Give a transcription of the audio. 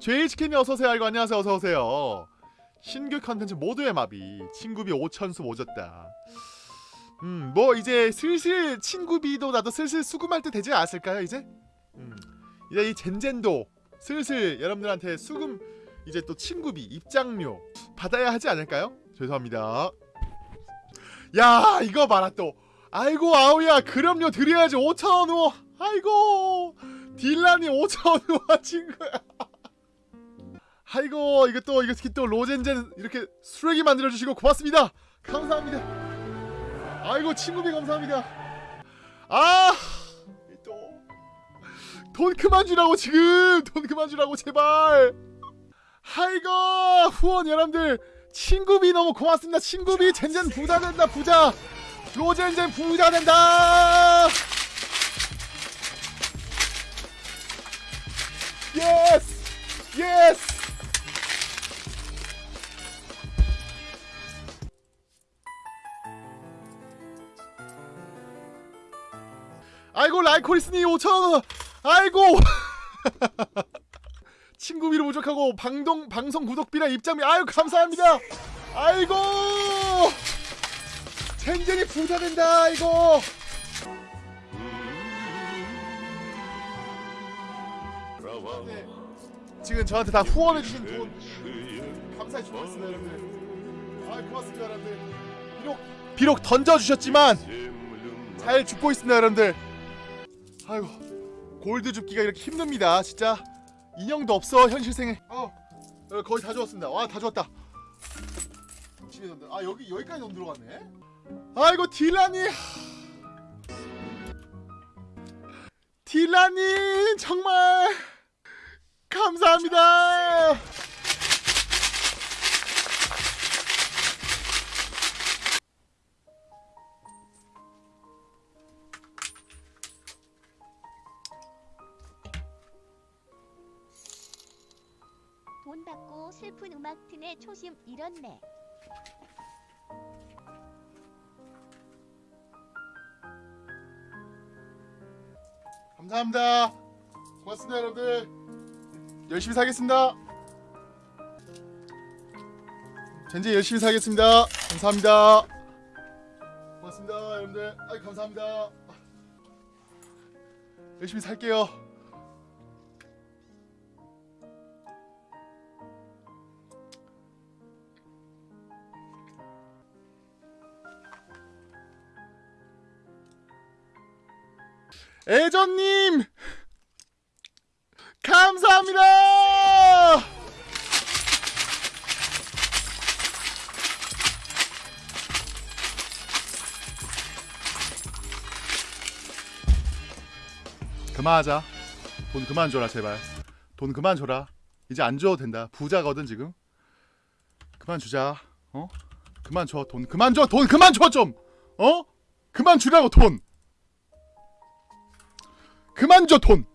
JHK님 어서오세요. 알고 안녕하세요. 어서오세요. 신규 컨텐츠 모두의 마비. 친구비 5천수 모졌다. 음 뭐 이제 슬슬 친구비도 나도 슬슬 수금할 때 되지 않았을까요 이제? 음 이제 이 젠젠도 슬슬 여러분들한테 수금 이제 또 친구비 입장료 받아야 하지 않을까요? 죄송합니다. 야 이거 봐라 또. 아이고 아우야. 그럼요. 드려야지. 5천원 우 아이고 딜란이 5천원 우와 친구야 아이고 이거 또 특히 또 로젠젠 이렇게 쓰레기 만들어 주시고 고맙습니다. 감사합니다. 아이고 친구비 감사합니다. 아또돈 그만 주라고 지금 돈 그만 주라고 제발. 아이고 후원 여러분들 친구비 너무 고맙습니다. 친구비 젠젠 부자 된다 부자. 로젠젠 부자 된다. 예스 예스. 아이고 라이코리스니 5천원! 아이고! 친구비로 부족하고 방동 방송 구독비랑 입장비 아유 감사합니다! 아이고! 젠젠이 부자 된다 이거 네, 지금 저한테 다 후원해 주신 돈 감사해 주셨습니다 여러분들. 아 고맙습니다 여러분들. 비록 비록 던져주셨지만 잘 죽고 있습니다 여러분들. 아이고 골드 줍기가 이렇게 힘듭니다 진짜. 인형도 없어 현실생에. 어 어, 거의 다 주웠습니다. 와다 주웠다. 아 여기 여기까지 돈 들어갔네? 아이고 딜라니 딜라니 정말 감사합니다 돈 받고 슬픈 음악 튼의 초심 잃었네. 감사합니다. 고맙습니다, 여러분들. 열심히 살겠습니다. 젠지 열심히 살겠습니다. 감사합니다. 고맙습니다, 여러분들. 아, 감사합니다. 열심히 살게요. 애전님 감사합니다. 그만하자. 돈 그만 줘라 제발. 돈 그만 줘라. 이제 안 줘도 된다. 부자거든 지금. 그만 주자. 어? 그만 줘. 돈 그만 줘. 돈 그만 줘 좀. 어? 그만 주라고 돈. 그만 줘 돈.